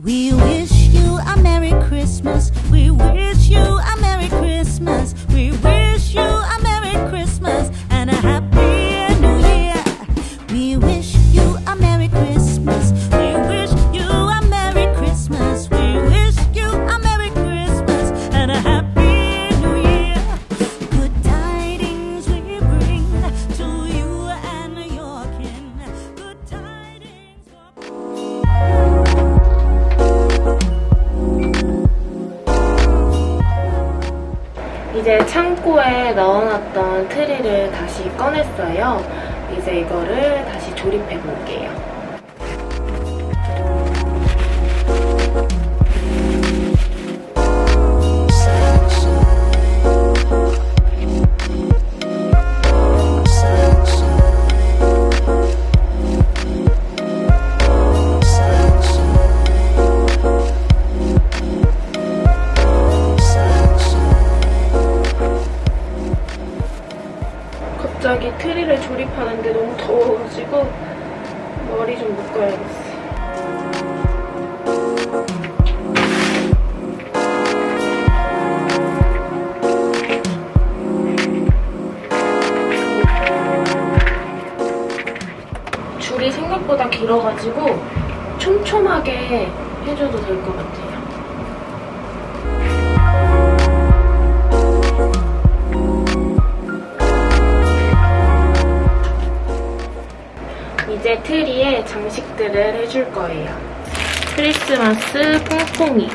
We wish you a Merry Christmas. We wish 트리를 다시 꺼냈어요. 이제 이거를 다시 조립해 볼게요. 길어가지고 촘촘하게 해줘도 될 것 같아요. 이제 트리에 장식들을 해줄 거예요. 크리스마스 퐁퐁이.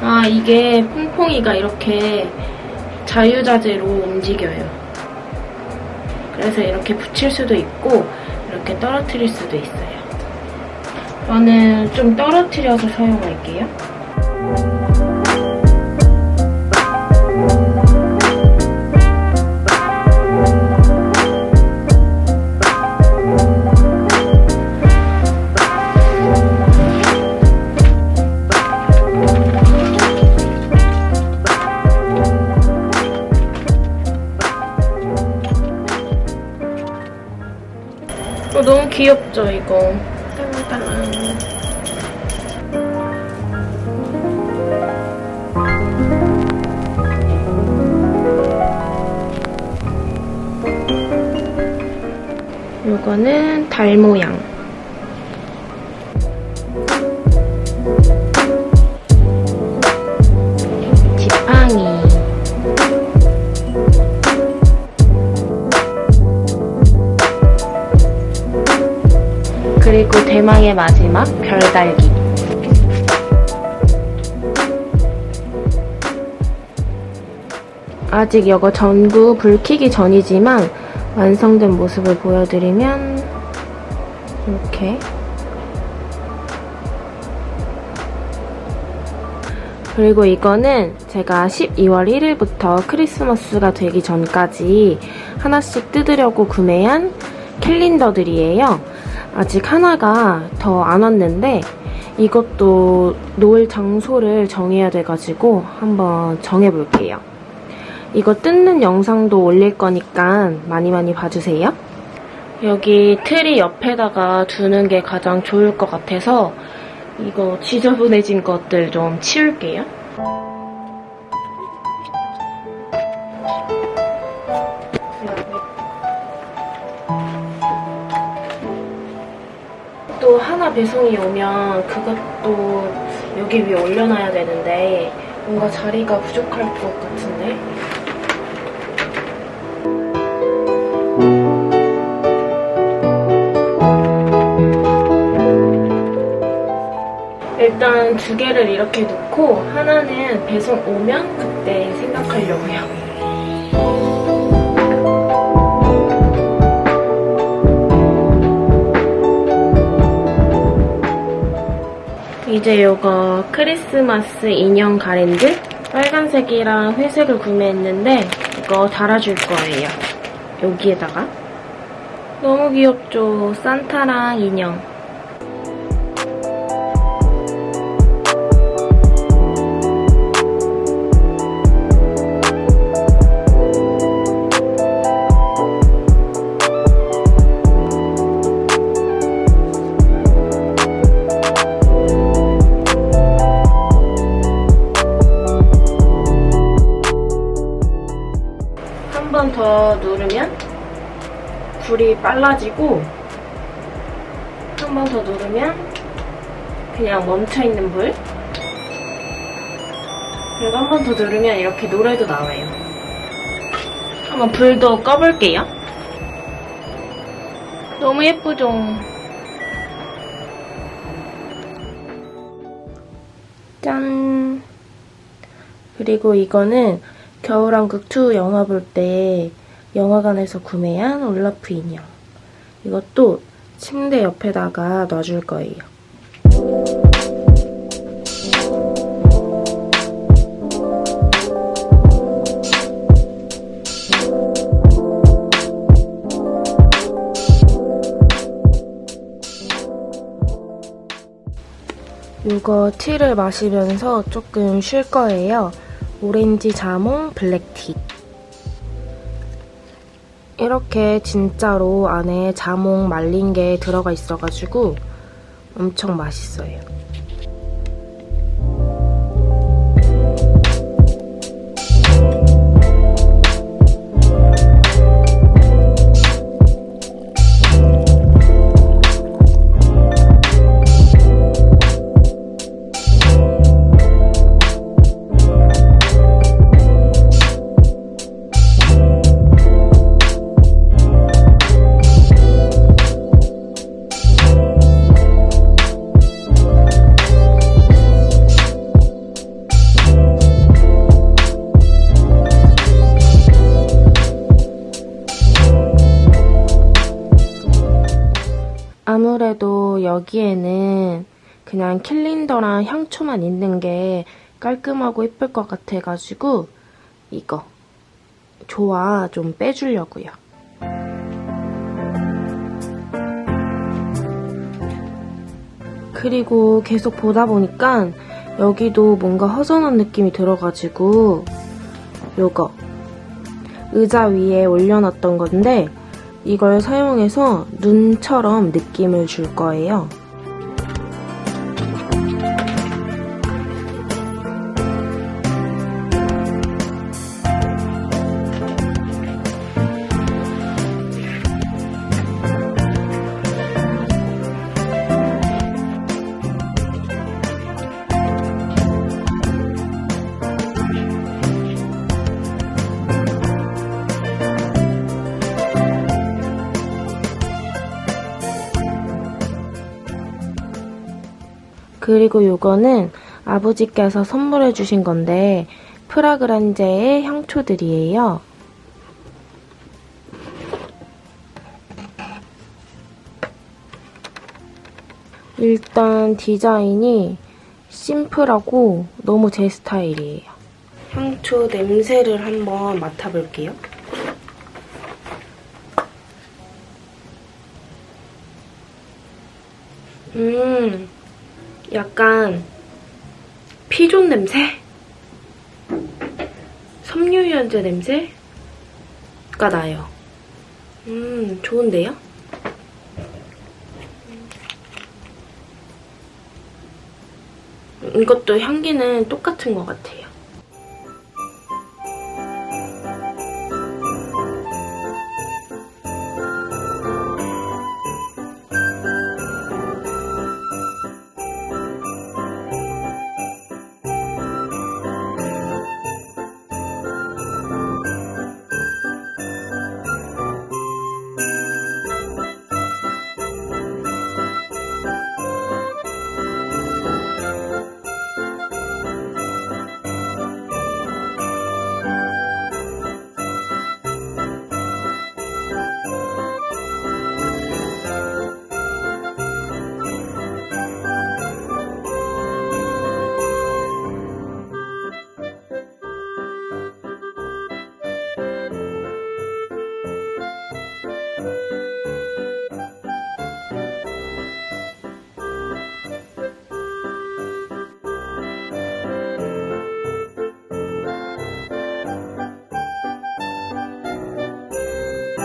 아, 이게 퐁퐁이가 이렇게 자유자재로 움직여요. 그래서 이렇게 붙일 수도 있고, 이렇게 떨어뜨릴 수도 있어요. 저는 좀 떨어뜨려서 사용할게요. 너무 귀엽죠, 이거. 딸랑딸랑. 요거는 달 모양. 대망의 마지막 별달기. 아직 이거 전구 불 켜기 전이지만 완성된 모습을 보여드리면 이렇게 그리고 이거는 제가 12월 1일부터 크리스마스가 되기 전까지 하나씩 뜯으려고 구매한 캘린더들이에요. 아직 하나가 더 안 왔는데 이것도 놓을 장소를 정해야 돼가지고 한번 정해볼게요. 이거 뜯는 영상도 올릴 거니까 많이 많이 봐주세요. 여기 트리 옆에다가 두는 게 가장 좋을 것 같아서 이거 지저분해진 것들 좀 치울게요. 또 하나 배송이 오면 그것도 여기 위에 올려놔야 되는데 뭔가 자리가 부족할 것 같은데 일단 두 개를 이렇게 놓고 하나는 배송 오면 그때 생각하려고요. 이제 이거 크리스마스 인형 가랜드 빨간색이랑 회색을 구매했는데 이거 달아줄 거예요. 여기에다가 너무 귀엽죠? 산타랑 인형 빨라지고 한 번 더 누르면 그냥 멈춰있는 불 그리고 한 번 더 누르면 이렇게 노래도 나와요. 한번 불도 꺼볼게요. 너무 예쁘죠? 짠! 그리고 이거는 겨울왕국 2 영화 볼때 영화관에서 구매한 올라프 인형. 이것도 침대 옆에다가 놔줄 거예요. 이거 티를 마시면서 조금 쉴 거예요. 오렌지 자몽 블랙티. 이렇게 진짜로 안에 자몽 말린 게 들어가 있어가지고 엄청 맛있어요. 여기에는 그냥 캘린더랑 향초만 있는 게 깔끔하고 예쁠 것 같아가지고 이거 좋아 좀 빼주려고요. 그리고 계속 보다 보니까 여기도 뭔가 허전한 느낌이 들어가지고 요거 의자 위에 올려놨던 건데 이걸 사용해서 눈처럼 느낌을 줄 거예요. 그리고 요거는 아버지께서 선물해 주신 건데 프라그란제의 향초들이에요. 일단 디자인이 심플하고 너무 제 스타일이에요. 향초 냄새를 한번 맡아볼게요. 음, 약간 피존 냄새? 섬유유연제 냄새가 나요. 음, 좋은데요? 이것도 향기는 똑같은 것 같아요.